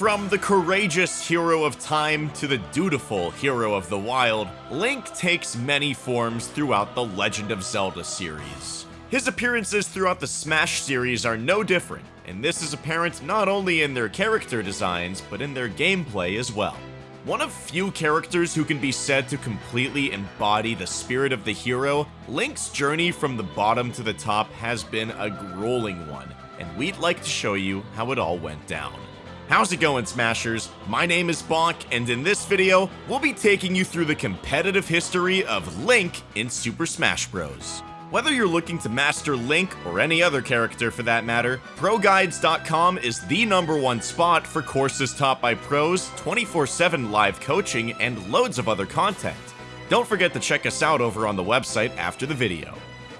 From the courageous hero of time to the dutiful hero of the wild, Link takes many forms throughout the Legend of Zelda series. His appearances throughout the Smash series are no different, and this is apparent not only in their character designs, but in their gameplay as well. One of few characters who can be said to completely embody the spirit of the hero, Link's journey from the bottom to the top has been a grueling one, and we'd like to show you how it all went down. How's it going, Smashers? My name is Bonk, and in this video, we'll be taking you through the competitive history of Link in Super Smash Bros. Whether you're looking to master Link or any other character for that matter, ProGuides.com is the number one spot for courses taught by pros, 24-7 live coaching, and loads of other content. Don't forget to check us out over on the website after the video.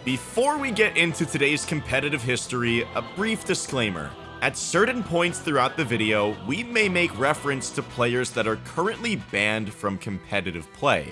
Before we get into today's competitive history, a brief disclaimer. At certain points throughout the video, we may make reference to players that are currently banned from competitive play.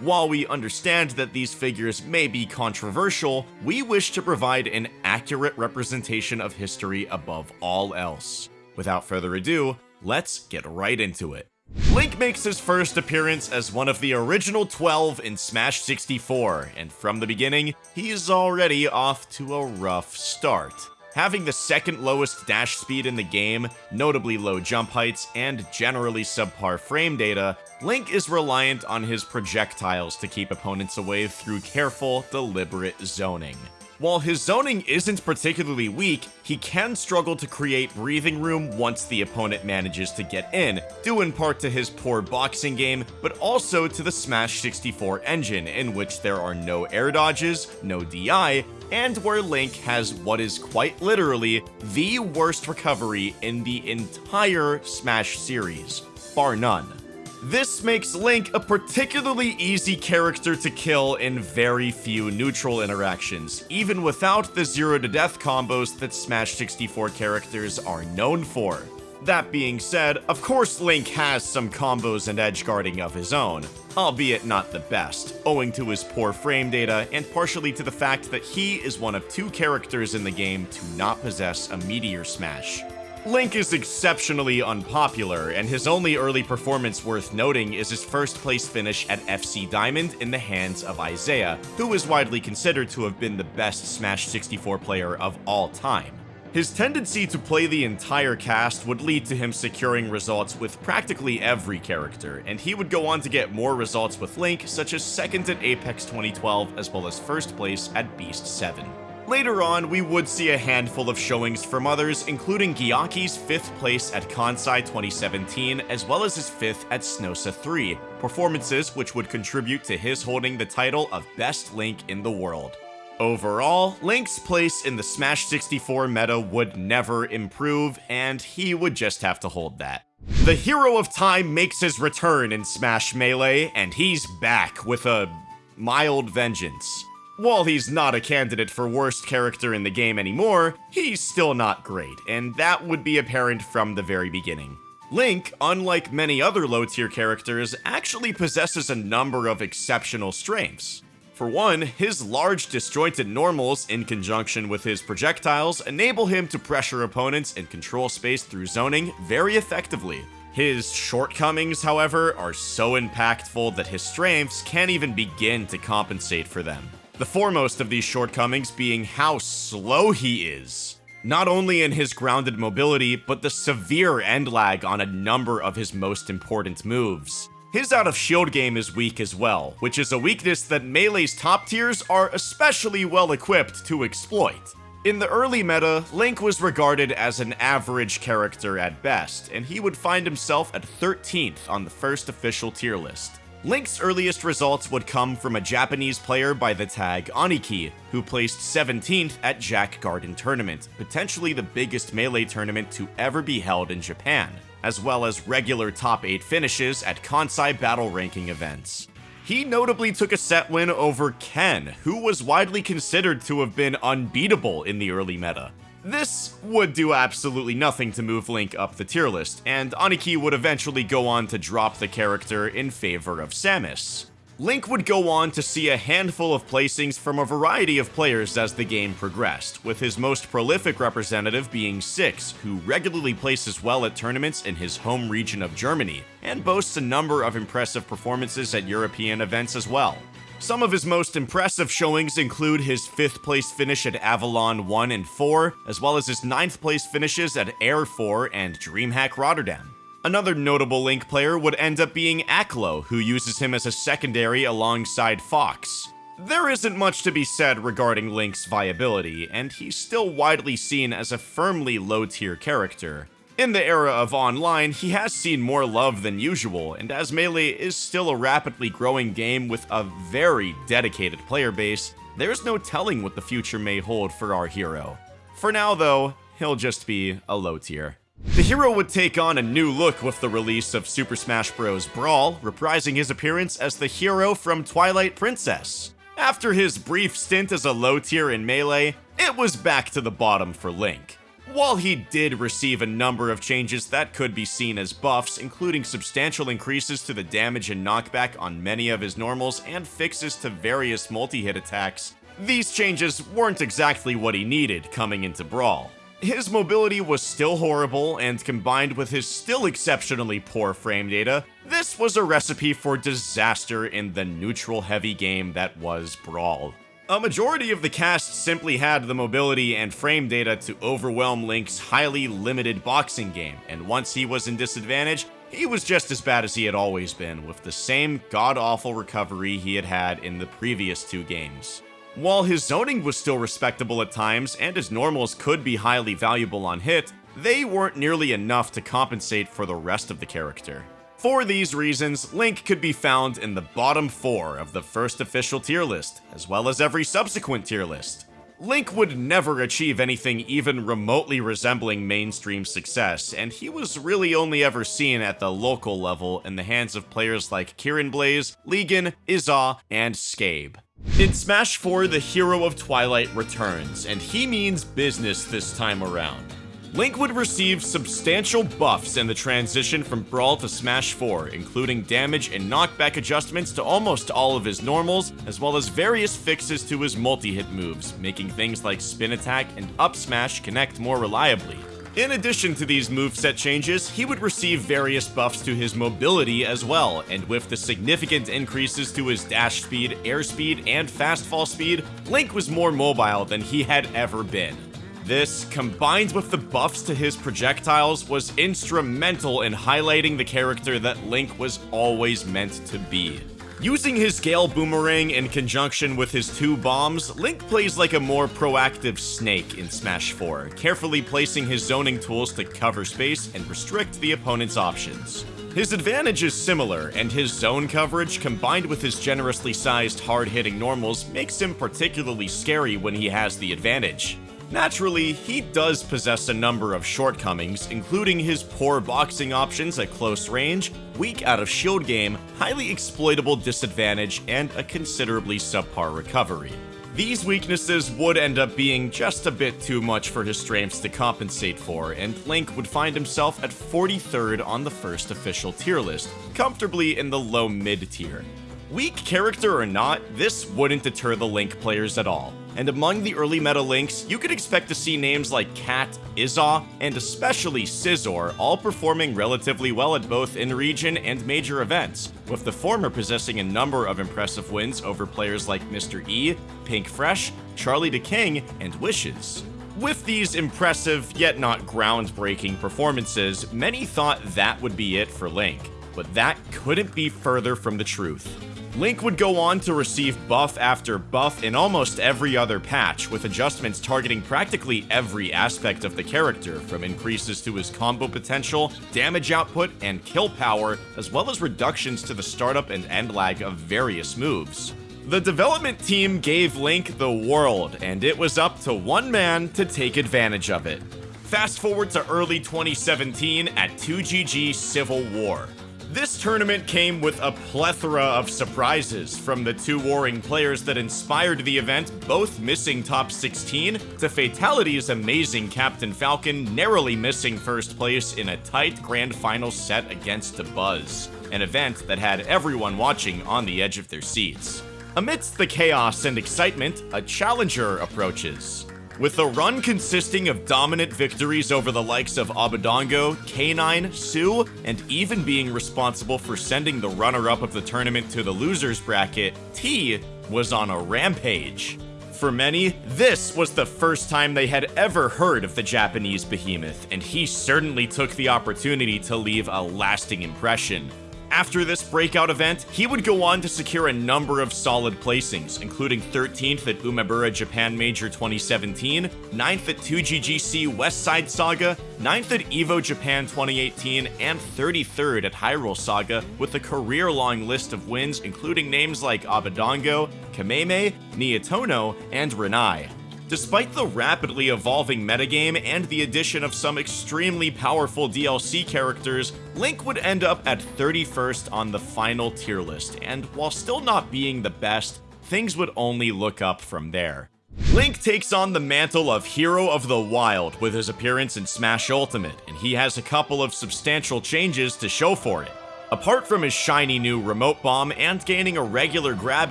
While we understand that these figures may be controversial, we wish to provide an accurate representation of history above all else. Without further ado, let's get right into it. Link makes his first appearance as one of the original 12 in Smash 64, and from the beginning, he's already off to a rough start. Having the second lowest dash speed in the game, notably low jump heights, and generally subpar frame data, Link is reliant on his projectiles to keep opponents away through careful, deliberate zoning. While his zoning isn't particularly weak, he can struggle to create breathing room once the opponent manages to get in, due in part to his poor boxing game, but also to the Smash 64 engine, in which there are no air dodges, no DI, and where Link has what is quite literally the worst recovery in the entire Smash series, bar none. This makes Link a particularly easy character to kill in very few neutral interactions, even without the zero to death combos that Smash 64 characters are known for. That being said, of course Link has some combos and edge guarding of his own, albeit not the best, owing to his poor frame data and partially to the fact that he is one of two characters in the game to not possess a Meteor Smash. Link is exceptionally unpopular, and his only early performance worth noting is his first place finish at FC Diamond in the hands of Isai, who is widely considered to have been the best Smash 64 player of all time. His tendency to play the entire cast would lead to him securing results with practically every character, and he would go on to get more results with Link, such as second at Apex 2012 as well as first place at Beast 7. Later on, we would see a handful of showings from others, including Gyaki's 5th place at Kansai 2017, as well as his 5th at Snosa 3, performances which would contribute to his holding the title of Best Link in the world. Overall, Link's place in the Smash 64 meta would never improve, and he would just have to hold that. The Hero of Time makes his return in Smash Melee, and he's back with a mild vengeance. While he's not a candidate for worst character in the game anymore, he's still not great, and that would be apparent from the very beginning. Link, unlike many other low-tier characters, actually possesses a number of exceptional strengths. For one, his large disjointed normals in conjunction with his projectiles enable him to pressure opponents and control space through zoning very effectively. His shortcomings, however, are so impactful that his strengths can't even begin to compensate for them. The foremost of these shortcomings being how slow he is. Not only in his grounded mobility, but the severe end lag on a number of his most important moves. His out of shield game is weak as well, which is a weakness that Melee's top tiers are especially well equipped to exploit. In the early meta, Link was regarded as an average character at best, and he would find himself at 13th on the first official tier list. Link's earliest results would come from a Japanese player by the tag Aniki, who placed 17th at Jack Garden Tournament, potentially the biggest Melee tournament to ever be held in Japan, as well as regular top 8 finishes at Kansai Battle Ranking events. He notably took a set win over Ken, who was widely considered to have been unbeatable in the early meta. This would do absolutely nothing to move Link up the tier list, and Aniki would eventually go on to drop the character in favor of Samus. Link would go on to see a handful of placings from a variety of players as the game progressed, with his most prolific representative being Six, who regularly places well at tournaments in his home region of Germany, and boasts a number of impressive performances at European events as well. Some of his most impressive showings include his 5th place finish at Avalon 1 and 4, as well as his 9th place finishes at Heir 4 and DreamHack Rotterdam. Another notable Link player would end up being Aklo, who uses him as a secondary alongside Fox. There isn't much to be said regarding Link's viability, and he's still widely seen as a firmly low-tier character. In the era of online, he has seen more love than usual, and as Melee is still a rapidly growing game with a very dedicated player base, there's no telling what the future may hold for our hero. For now though, he'll just be a low tier. The hero would take on a new look with the release of Super Smash Bros. Brawl, reprising his appearance as the hero from Twilight Princess. After his brief stint as a low tier in Melee, it was back to the bottom for Link. While he did receive a number of changes that could be seen as buffs, including substantial increases to the damage and knockback on many of his normals and fixes to various multi-hit attacks, these changes weren't exactly what he needed coming into Brawl. His mobility was still horrible, and combined with his still exceptionally poor frame data, this was a recipe for disaster in the neutral-heavy game that was Brawl. A majority of the cast simply had the mobility and frame data to overwhelm Link's highly limited boxing game, and once he was in disadvantage, he was just as bad as he had always been, with the same god-awful recovery he had had in the previous two games. While his zoning was still respectable at times, and his normals could be highly valuable on hit, they weren't nearly enough to compensate for the rest of the character. For these reasons, Link could be found in the bottom 4 of the first official tier list, as well as every subsequent tier list. Link would never achieve anything even remotely resembling mainstream success, and he was really only ever seen at the local level in the hands of players like Kieran Blaze, Legan, Iza, and Scabe. In Smash 4, the hero of Twilight returns, and he means business this time around. Link would receive substantial buffs in the transition from Brawl to Smash 4, including damage and knockback adjustments to almost all of his normals, as well as various fixes to his multi-hit moves, making things like spin attack and up smash connect more reliably. In addition to these moveset changes, he would receive various buffs to his mobility as well, and with the significant increases to his dash speed, airspeed, and fast fall speed, Link was more mobile than he had ever been. This, combined with the buffs to his projectiles, was instrumental in highlighting the character that Link was always meant to be. Using his Gale Boomerang in conjunction with his two bombs, Link plays like a more proactive Snake in Smash 4, carefully placing his zoning tools to cover space and restrict the opponent's options. His advantage is similar, and his zone coverage combined with his generously sized hard-hitting normals makes him particularly scary when he has the advantage. Naturally, he does possess a number of shortcomings, including his poor boxing options at close range, weak out of shield game, highly exploitable disadvantage, and a considerably subpar recovery. These weaknesses would end up being just a bit too much for his strengths to compensate for, and Link would find himself at 43rd on the first official tier list, comfortably in the low mid tier. Weak character or not, this wouldn't deter the Link players at all. And among the early meta Links, you could expect to see names like Cat, Iza, and especially Scizor all performing relatively well at both in-region and major events, with the former possessing a number of impressive wins over players like Mr. E, Pink Fresh, Charlie the King, and Wishes. With these impressive, yet not groundbreaking performances, many thought that would be it for Link, but that couldn't be further from the truth. Link would go on to receive buff after buff in almost every other patch, with adjustments targeting practically every aspect of the character, from increases to his combo potential, damage output, and kill power, as well as reductions to the startup and end lag of various moves. The development team gave Link the world, and it was up to one man to take advantage of it. Fast forward to early 2017 at 2GG Civil War. This tournament came with a plethora of surprises, from the two warring players that inspired the event both missing top 16, to Fatality's amazing Captain Falcon narrowly missing first place in a tight grand final set against Dabuz. an event that had everyone watching on the edge of their seats. Amidst the chaos and excitement, a challenger approaches. With a run consisting of dominant victories over the likes of Abadango, K9, Sue, and even being responsible for sending the runner-up of the tournament to the losers bracket, T was on a rampage. For many, this was the first time they had ever heard of the Japanese behemoth, and he certainly took the opportunity to leave a lasting impression. After this breakout event, he would go on to secure a number of solid placings, including 13th at Umebura Japan Major 2017, 9th at 2GGC West Side Saga, 9th at EVO Japan 2018, and 33rd at Hyrule Saga, with a career-long list of wins including names like Abadango, Kameme, Nietono, and Ranai. Despite the rapidly evolving metagame and the addition of some extremely powerful DLC characters, Link would end up at 31st on the final tier list, and while still not being the best, things would only look up from there. Link takes on the mantle of Hero of the Wild with his appearance in Smash Ultimate, and he has a couple of substantial changes to show for it. Apart from his shiny new remote bomb and gaining a regular grab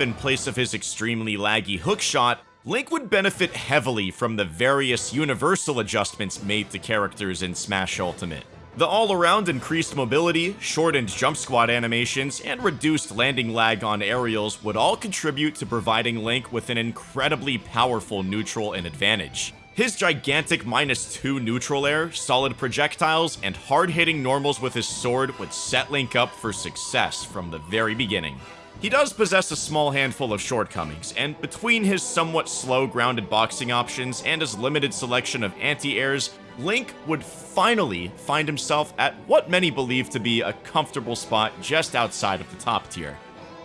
in place of his extremely laggy hookshot, Link would benefit heavily from the various universal adjustments made to characters in Smash Ultimate. The all-around increased mobility, shortened jump squat animations, and reduced landing lag on aerials would all contribute to providing Link with an incredibly powerful neutral and advantage. His gigantic minus 2 neutral air, solid projectiles, and hard-hitting normals with his sword would set Link up for success from the very beginning. He does possess a small handful of shortcomings, and between his somewhat slow grounded boxing options and his limited selection of anti-airs, Link would finally find himself at what many believe to be a comfortable spot just outside of the top tier.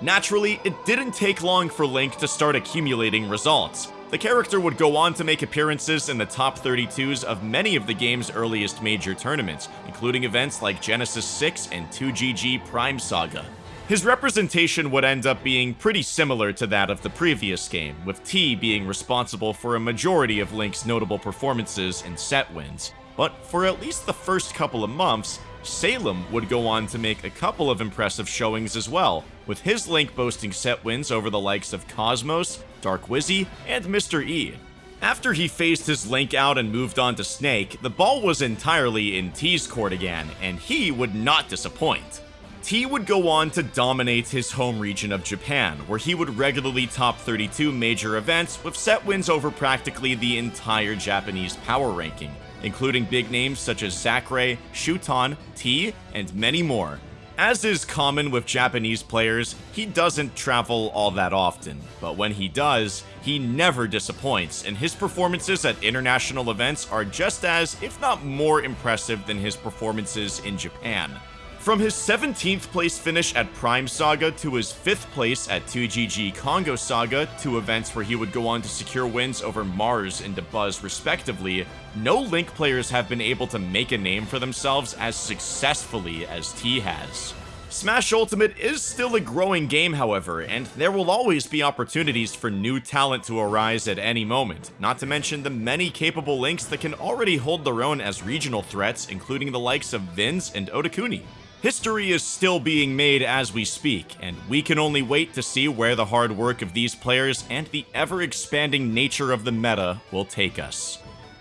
Naturally, it didn't take long for Link to start accumulating results. The character would go on to make appearances in the top 32s of many of the game's earliest major tournaments, including events like Genesis 6 and 2GG Prime Saga. His representation would end up being pretty similar to that of the previous game, with T being responsible for a majority of Link's notable performances and set wins. But for at least the first couple of months, Salem would go on to make a couple of impressive showings as well, with his Link boasting set wins over the likes of Cosmos, Dark Wizzy, and Mr. E. After he phased his Link out and moved on to Snake, the ball was entirely in T's court again, and he would not disappoint. T would go on to dominate his home region of Japan, where he would regularly top 32 major events with set wins over practically the entire Japanese power ranking, including big names such as Sakurai, Shuton, T, and many more. As is common with Japanese players, he doesn't travel all that often, but when he does, he never disappoints, and his performances at international events are just as, if not more impressive than his performances in Japan. From his 17th place finish at Prime Saga to his 5th place at 2GG Kongo Saga, two events where he would go on to secure wins over Mars and Dabuz respectively, no Link players have been able to make a name for themselves as successfully as T has. Smash Ultimate is still a growing game, however, and there will always be opportunities for new talent to arise at any moment, not to mention the many capable links that can already hold their own as regional threats, including the likes of Vins and Otakuni. History is still being made as we speak, and we can only wait to see where the hard work of these players and the ever-expanding nature of the meta will take us.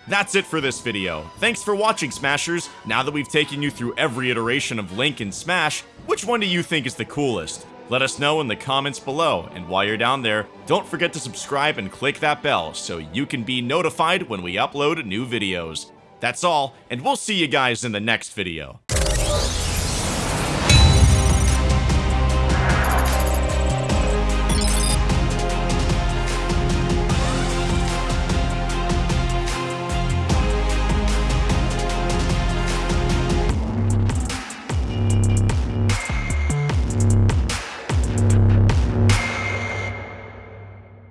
That's it for this video. Thanks for watching, Smashers. Now that we've taken you through every iteration of Link and Smash, which one do you think is the coolest? Let us know in the comments below, and while you're down there, don't forget to subscribe and click that bell so you can be notified when we upload new videos. That's all, and we'll see you guys in the next video.